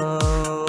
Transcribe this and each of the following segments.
lấy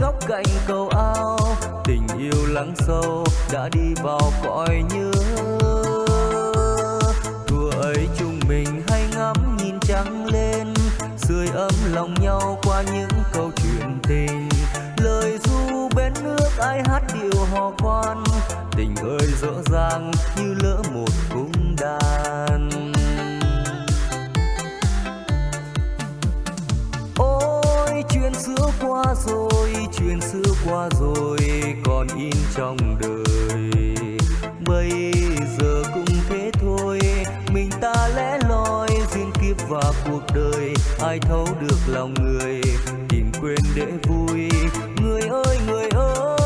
góc cạnh cầu ao. Tình yêu lắng sâu đã đi vào cõi nhớ. Thua ấy chúng mình hay ngắm nhìn trắng lên, sưởi ấm lòng nhau qua những câu chuyện tình. Lời du bên nước ai hát điệu hò quan tình ơi rõ ràng như lỡ một cung đàn chuyện xưa qua rồi, chuyện xưa qua rồi, còn in trong đời. Bây giờ cũng thế thôi, mình ta lẽ loi, duyên kiếp và cuộc đời, ai thấu được lòng người, tìm quên để vui. Người ơi người ơi,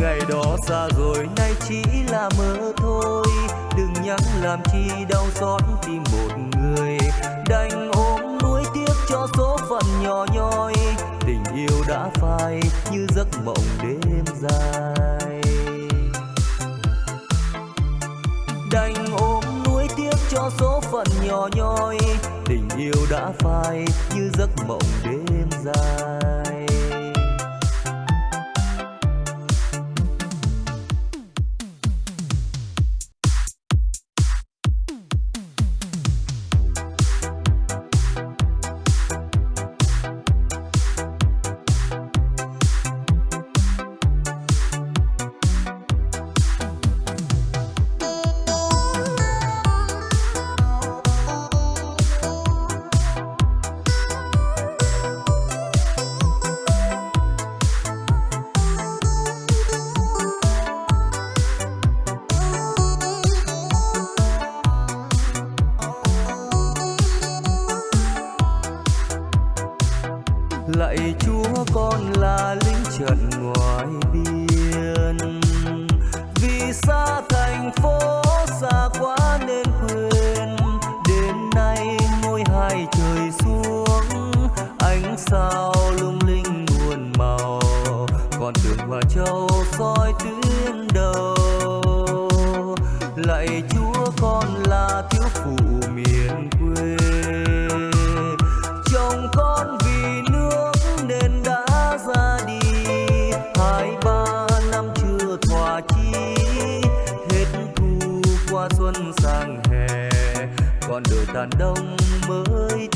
ngày đó xa rồi, nay chỉ là mơ thôi. Đừng nhắc làm chi đau xót tim một số phận nhỏ nhoi, tình yêu đã phai như giấc mộng đêm dài. Đành ôm nuối tiếc cho số phận nhỏ nhoi, tình yêu đã phai như giấc mộng đêm dài. đàn đông mới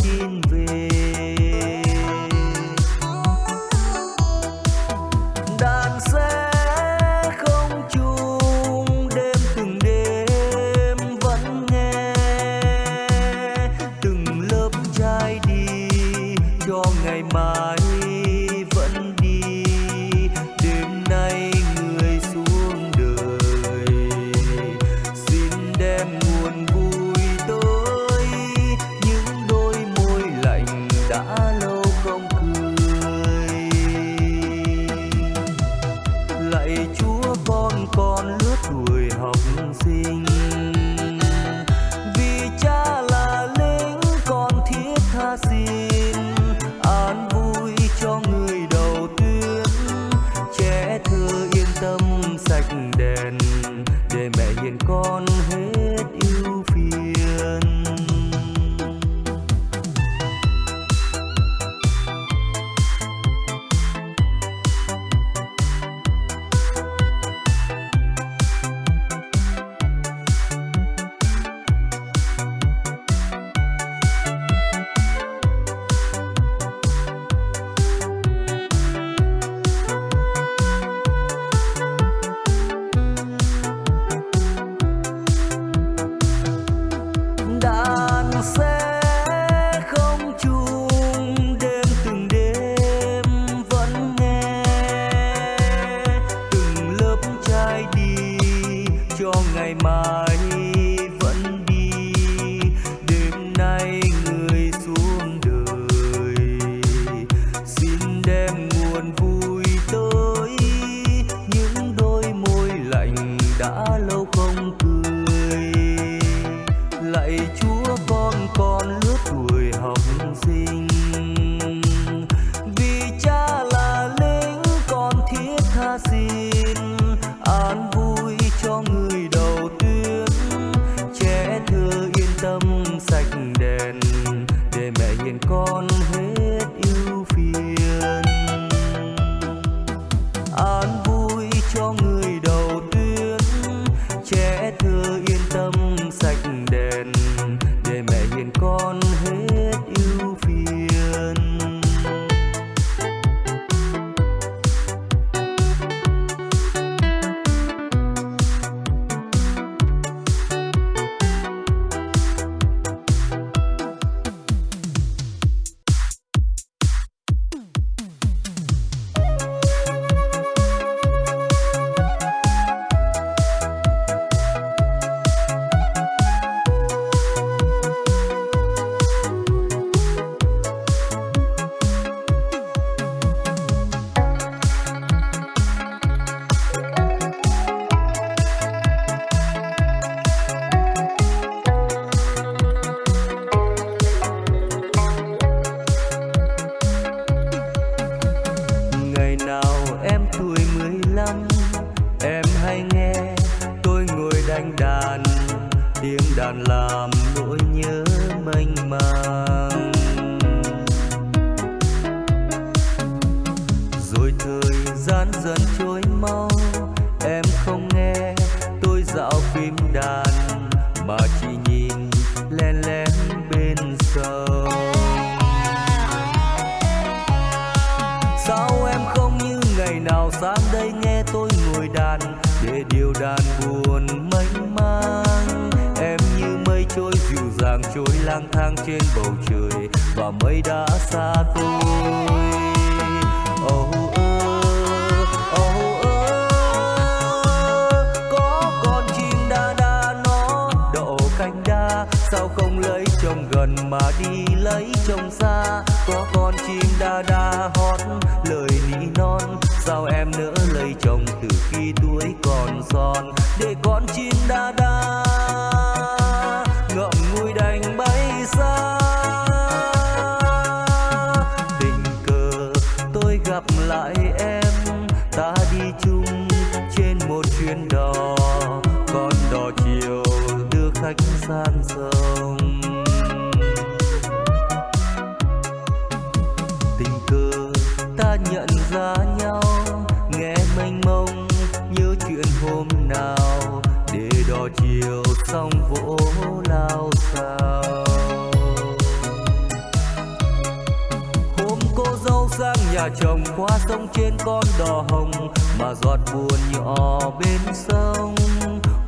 sang nhà chồng qua sông trên con đò hồng, mà giọt buồn nhỏ bên sông.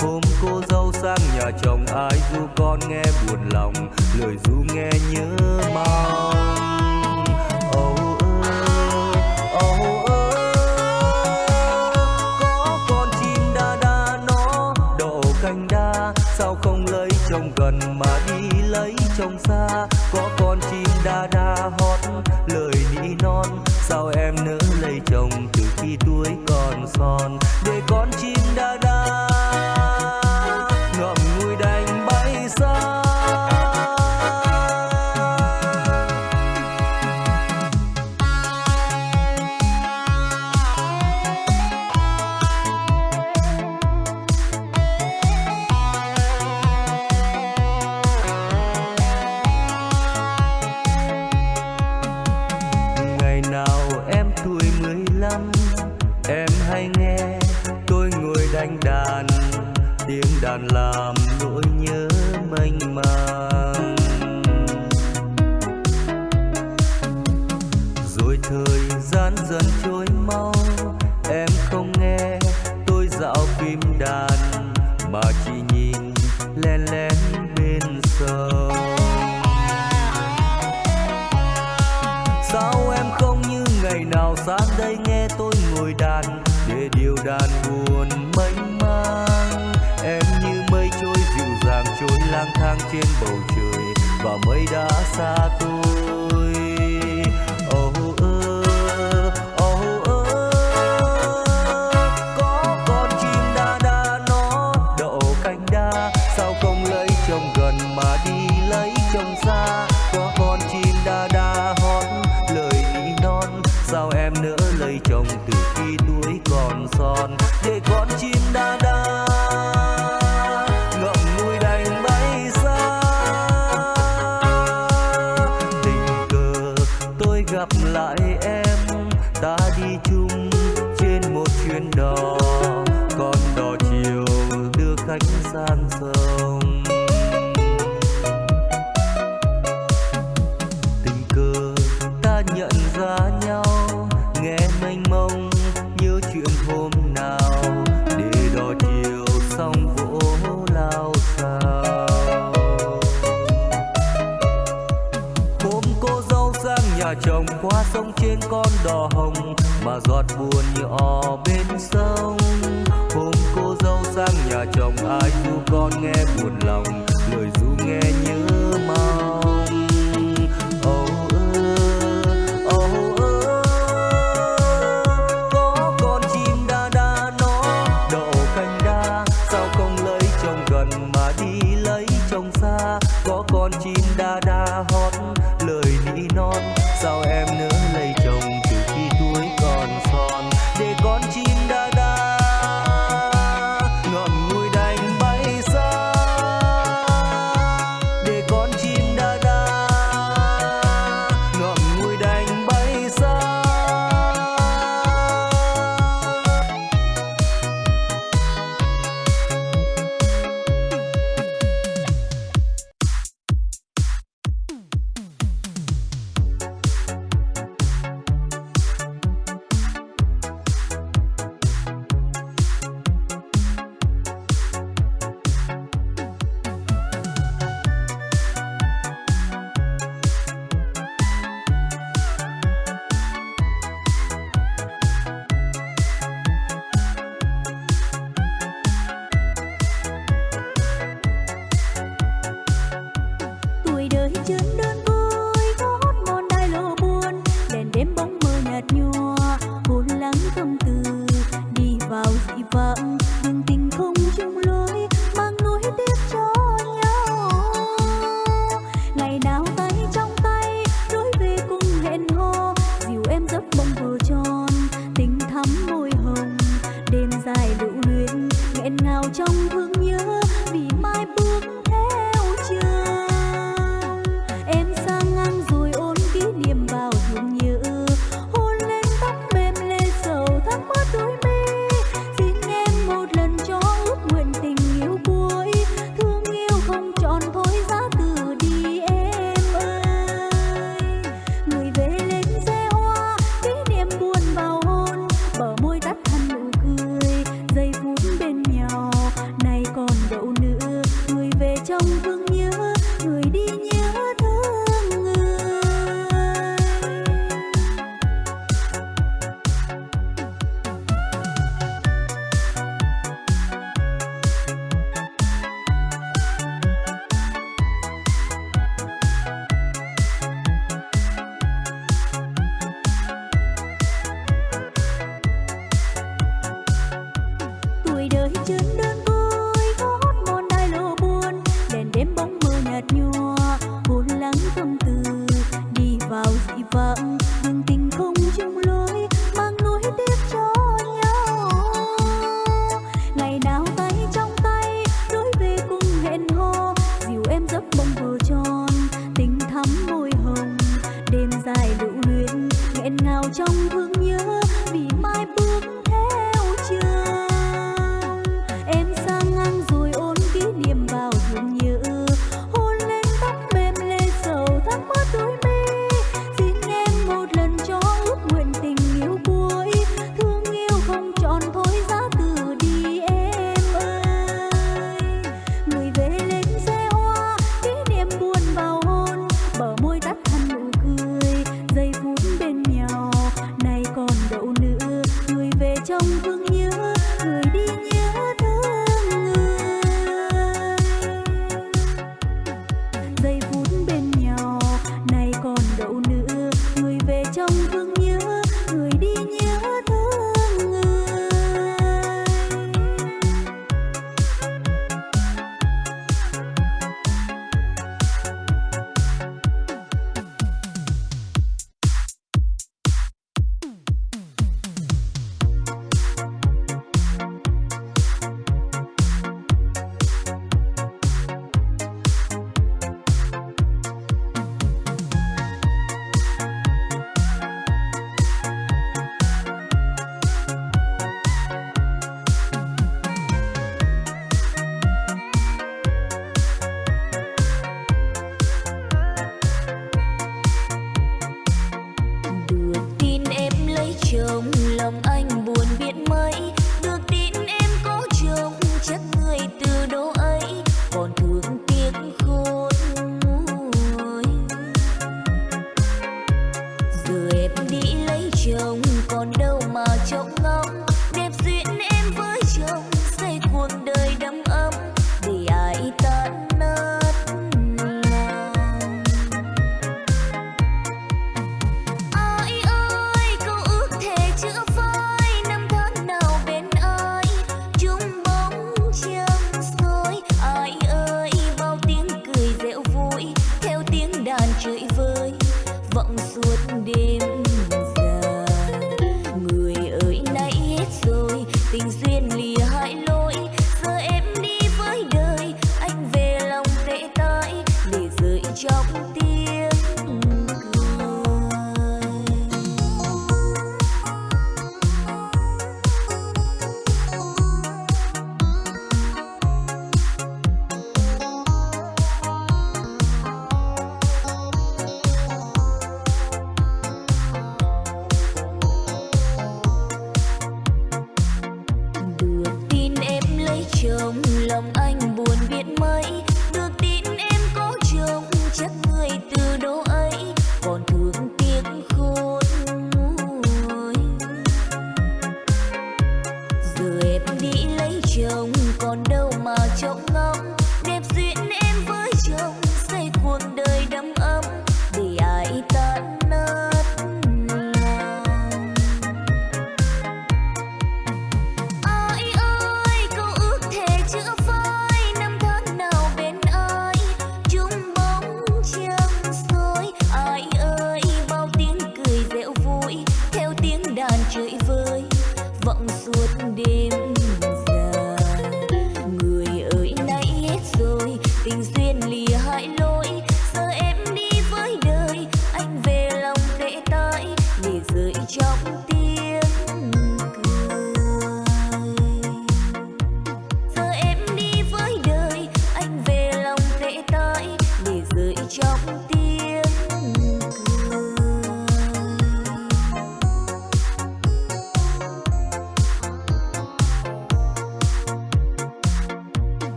Hôm cô dâu sang nhà chồng, ai du con nghe buồn lòng, lời du nghe nhớ mau sao không lấy chồng gần mà đi lấy chồng xa? Có con chim đa đa hót, lời non sao em nỡ lấy chồng từ khi tuổi còn son? Để con chỉ trên bầu trời và mây đã xa tôi. bên con đò hồng mà giọt buồn như o bên sông. Hôm cô dâu sang nhà chồng, ai du con nghe buồn lòng. Người em đi lấy chồng.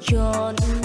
tròn.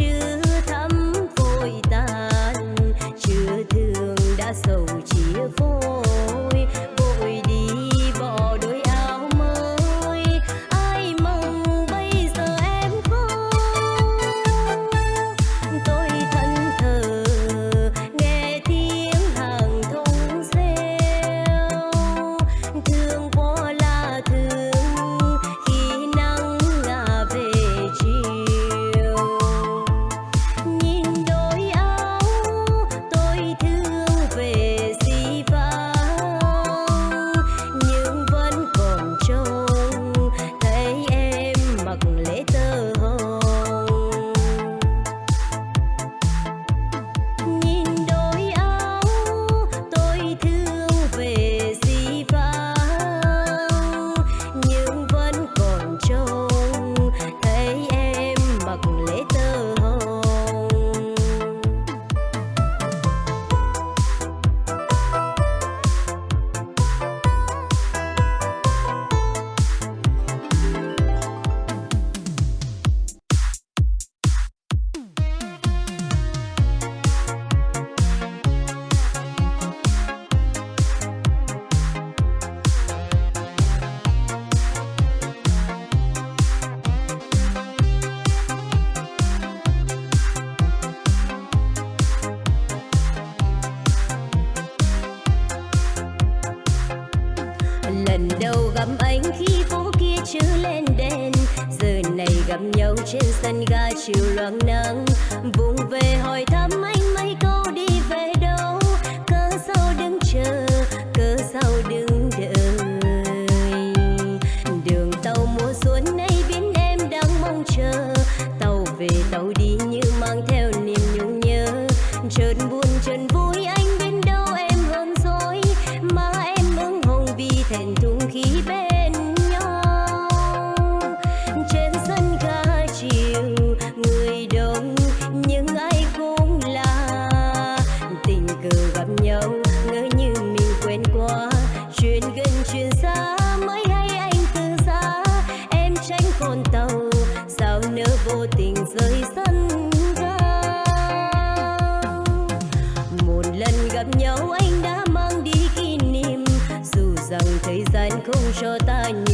you. anh đã mang đi kỷ niệm. Dù rằng thời gian không cho ta nhiều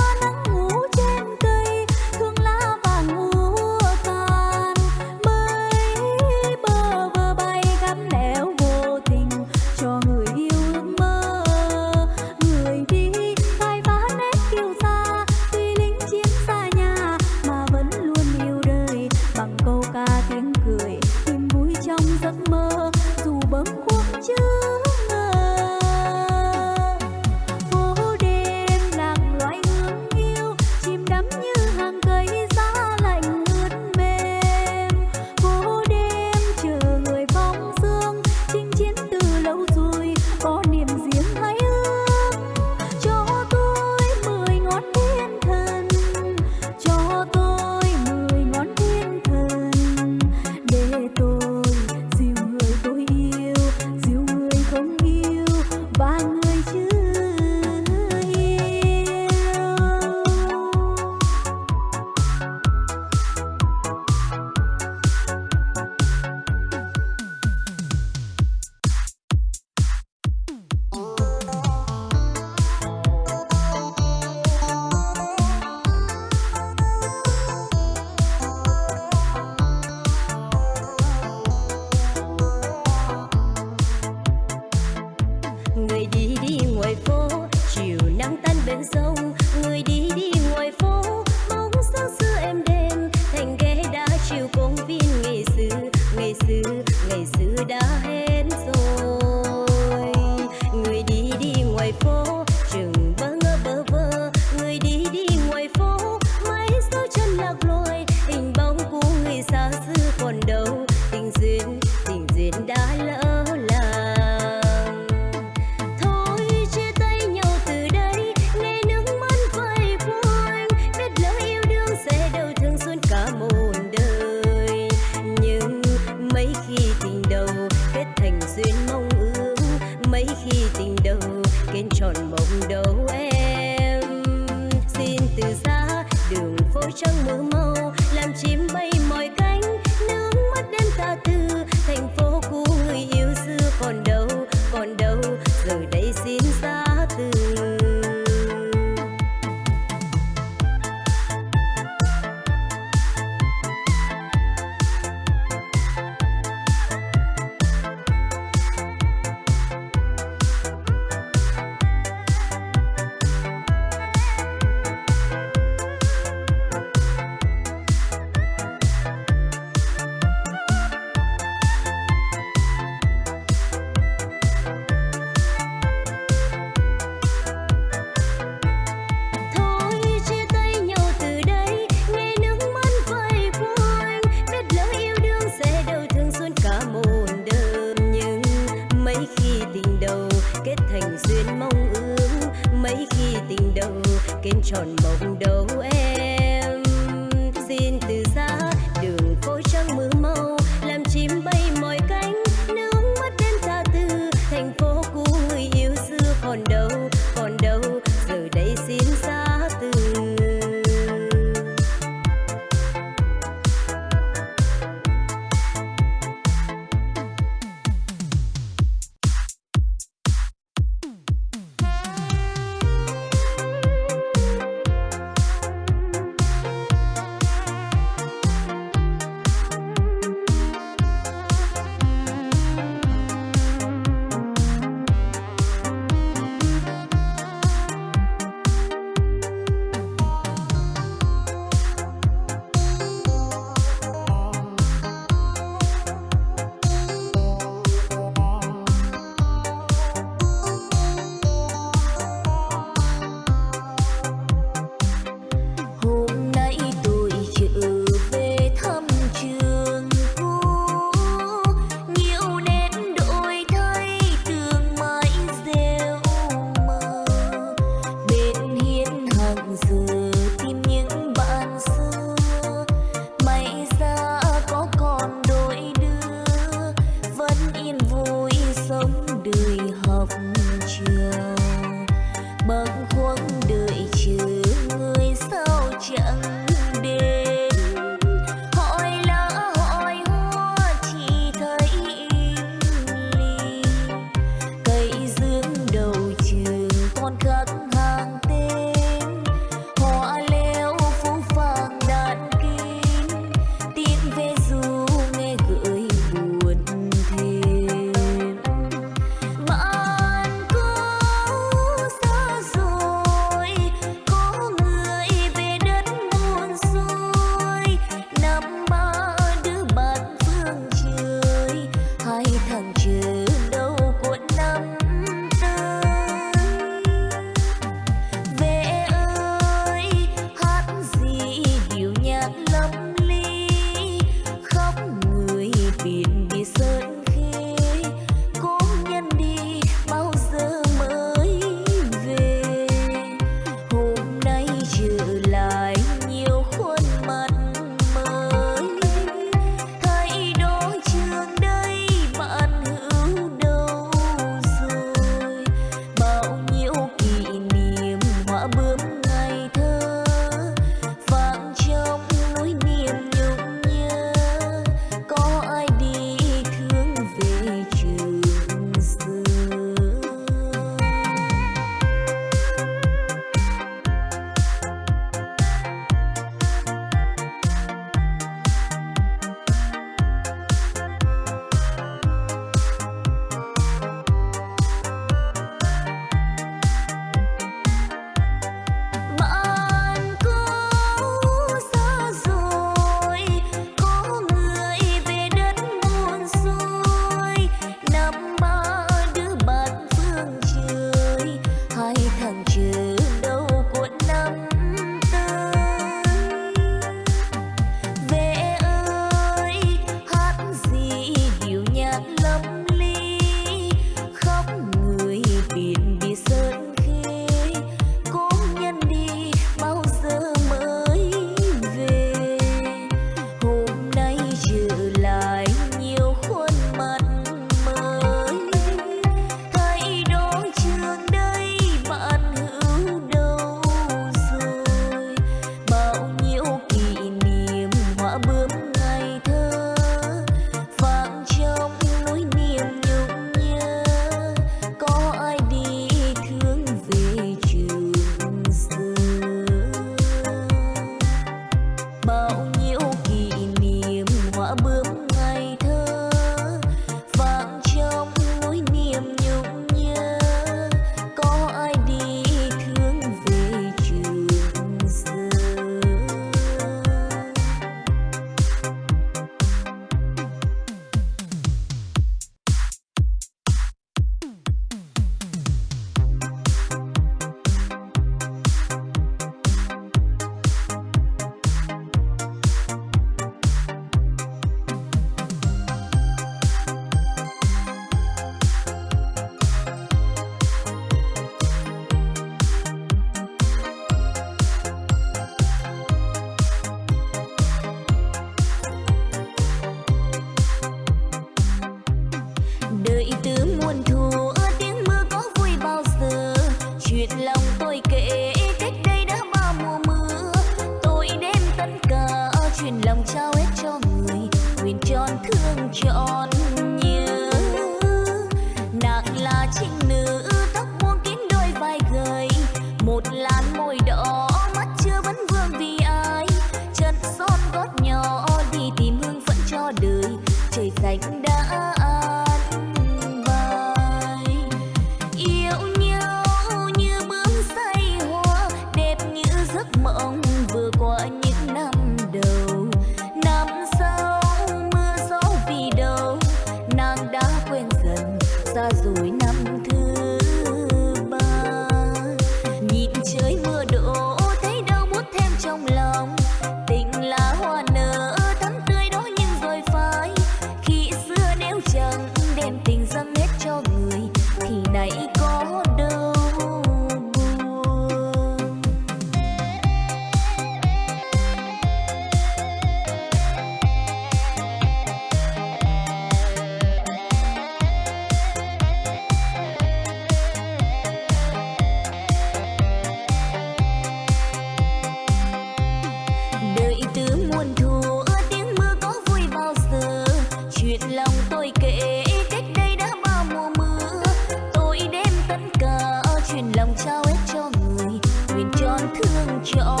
chỗ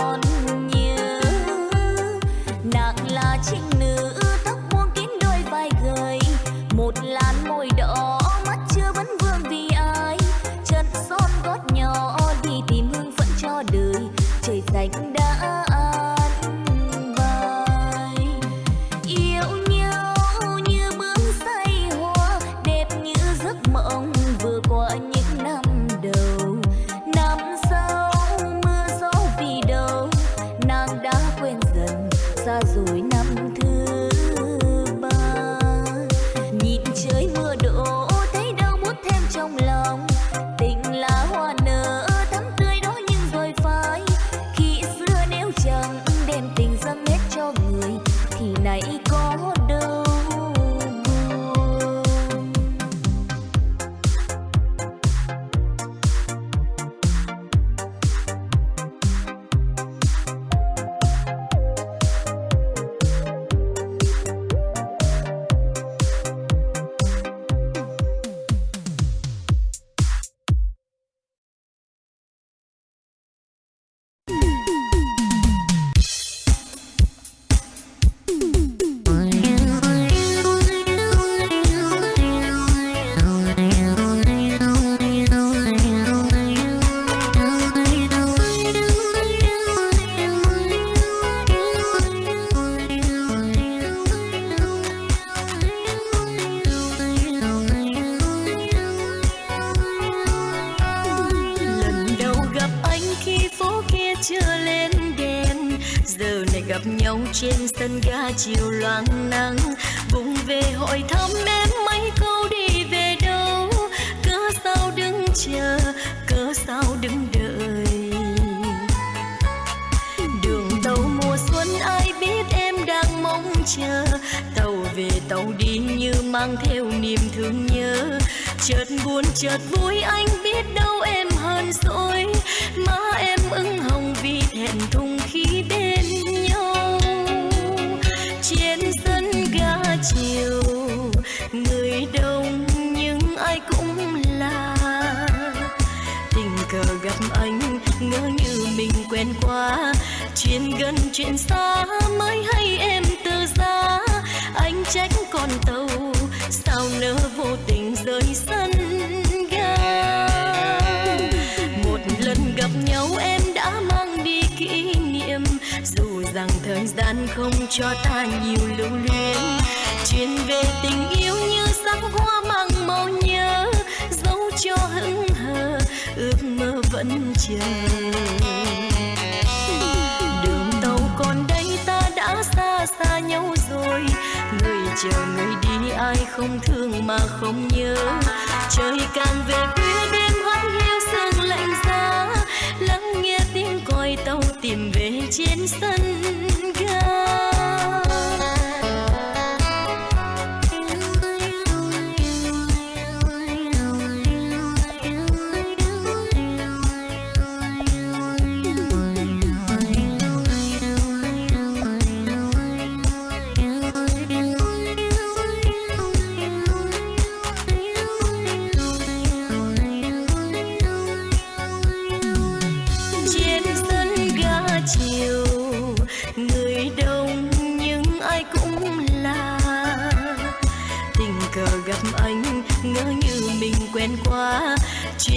cho ta nhiều lưu luyến. Chuyện về tình yêu như sắc hoa mang màu nhớ, dấu cho hững hờ, ước mơ vẫn chờ. Đường tàu còn đây, ta đã xa xa nhau rồi. Người chờ người đi, ai không thương mà không nhớ. Trời càng về khuya, đêm hoang hiu, sương lạnh giá. Lắng nghe tiếng còi tàu tìm về trên sân ga.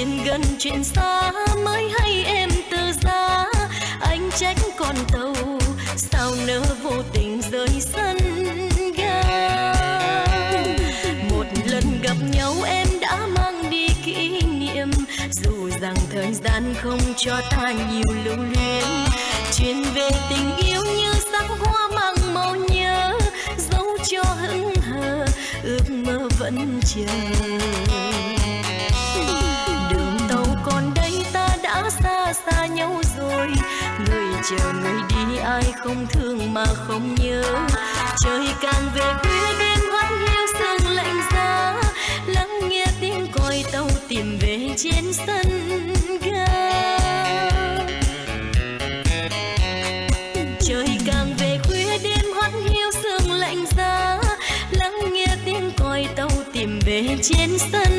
Chuyện gần chuyện xa, mới hay em từ giá anh trách con tàu, sao nỡ vô tình rời sân ga? Một lần gặp nhau em đã mang đi kỷ niệm. Dù rằng thời gian không cho ta nhiều lưu luyến. Chuyện về tình yêu như sắc hoa mang màu nhớ. Dấu cho hững hờ, ước mơ vẫn chờ. Chờ người đi, ai không thương mà không nhớ. Trời càng về khuya đêm hoan hiu sương lạnh giá. Lắng nghe tiếng còi tàu tìm về trên sân ga. Trời càng về khuya đêm hoan hiu sương lạnh giá. Lắng nghe tiếng còi tàu tìm về trên sân